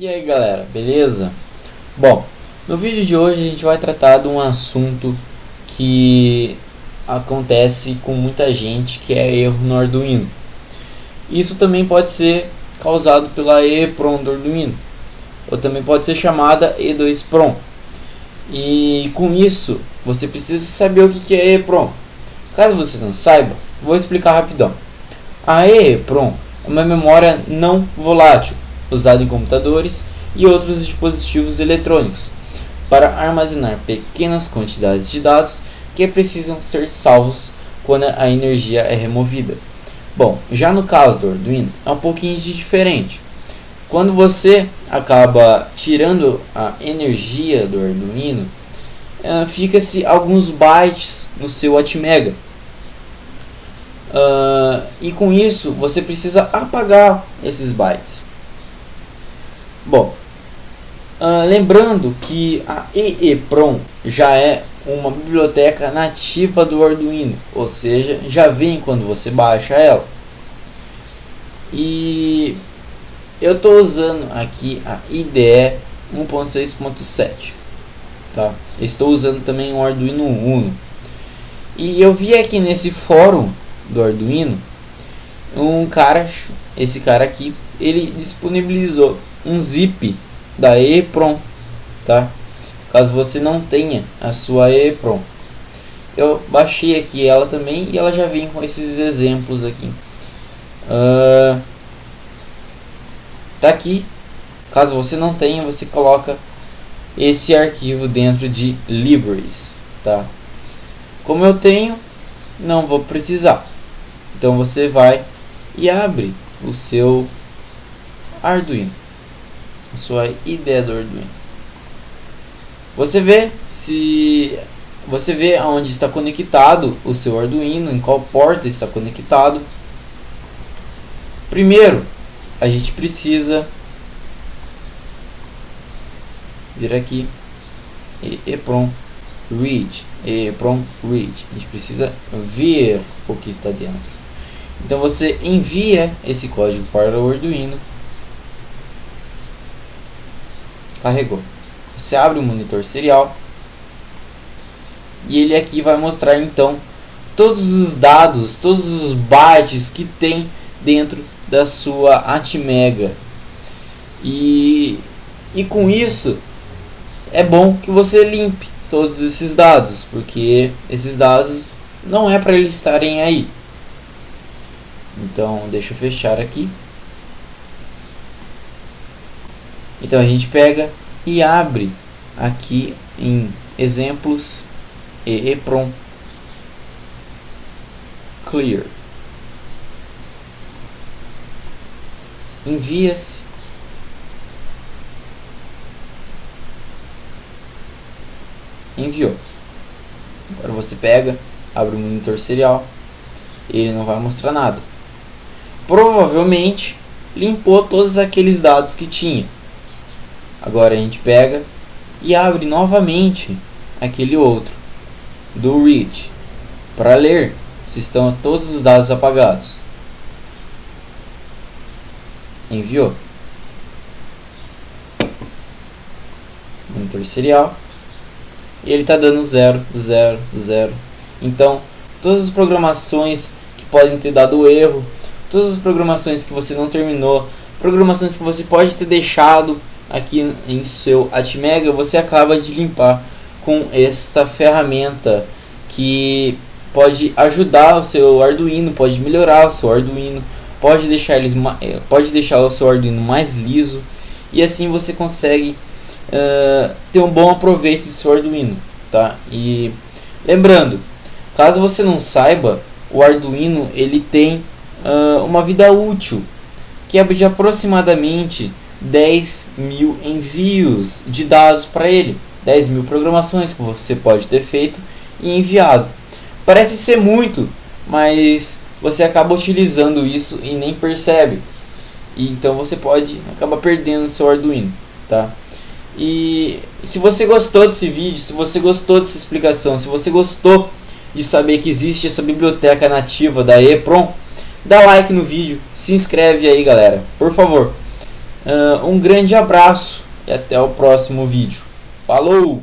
E aí galera, beleza? Bom, no vídeo de hoje a gente vai tratar de um assunto que acontece com muita gente que é erro no Arduino. Isso também pode ser causado pela EEPROM do Arduino, ou também pode ser chamada E2PROM. E com isso, você precisa saber o que é EEPROM. Caso você não saiba, vou explicar rapidão. A EEPROM é uma memória não volátil, usada em computadores e outros dispositivos eletrônicos, para armazenar pequenas quantidades de dados que precisam ser salvos quando a energia é removida. Bom, já no caso do Arduino é um pouquinho diferente. Quando você acaba tirando a energia do Arduino, uh, fica-se alguns bytes no seu Atmega. Uh, e com isso você precisa apagar esses bytes. Bom, uh, lembrando que a EEPROM já é uma biblioteca nativa do Arduino, ou seja, já vem quando você baixa ela. E eu estou usando aqui a IDE 1.6.7, tá? Estou usando também o Arduino Uno. E eu vi aqui nesse fórum do Arduino um cara, esse cara aqui, ele disponibilizou um zip da EEPROM, tá? caso você não tenha a sua EEPROM. Eu baixei aqui ela também e ela já vem com esses exemplos aqui. Uh, tá aqui. Caso você não tenha, você coloca esse arquivo dentro de libraries, tá? Como eu tenho, não vou precisar. Então você vai e abre o seu Arduino, a sua ideia do Arduino. Você vê se você vê aonde está conectado o seu Arduino, em qual porta está conectado. Primeiro, a gente precisa vir aqui e EPROM read, EPROM read. A gente precisa ver o que está dentro. Então você envia esse código para o Arduino. Carregou. Você abre o monitor serial e ele aqui vai mostrar então todos os dados, todos os bytes que tem dentro da sua Atmega. E, e com isso é bom que você limpe todos esses dados, porque esses dados não é para eles estarem aí. Então, deixa eu fechar aqui. Então a gente pega e abre aqui em exemplos e EPROM clear. Envia-se enviou. Agora você pega abre o monitor serial ele não vai mostrar nada provavelmente limpou todos aqueles dados que tinha Agora a gente pega e abre novamente aquele outro do read para ler se estão todos os dados apagados. Enviou. Monitor serial. E ele está dando 0, 0, 0. Então, todas as programações que podem ter dado erro, todas as programações que você não terminou, programações que você pode ter deixado aqui em seu Atmega, você acaba de limpar com esta ferramenta que pode ajudar o seu Arduino, pode melhorar o seu Arduino, pode deixar, eles, eh, pode deixar o seu Arduino mais liso e assim você consegue uh, ter um bom aproveito do seu Arduino. Tá? E lembrando, caso você não saiba, o Arduino ele tem uh, uma vida útil que é de aproximadamente 10 mil envios de dados para ele, 10 mil programações que você pode ter feito e enviado. Parece ser muito, mas você acaba utilizando isso e nem percebe. E então você pode acabar perdendo seu Arduino, tá? E se você gostou desse vídeo, se você gostou dessa explicação, se você gostou de saber que existe essa biblioteca nativa da EPROM, dá like no vídeo, se inscreve aí galera, por favor. Uh, um grande abraço e até o próximo vídeo. Falou!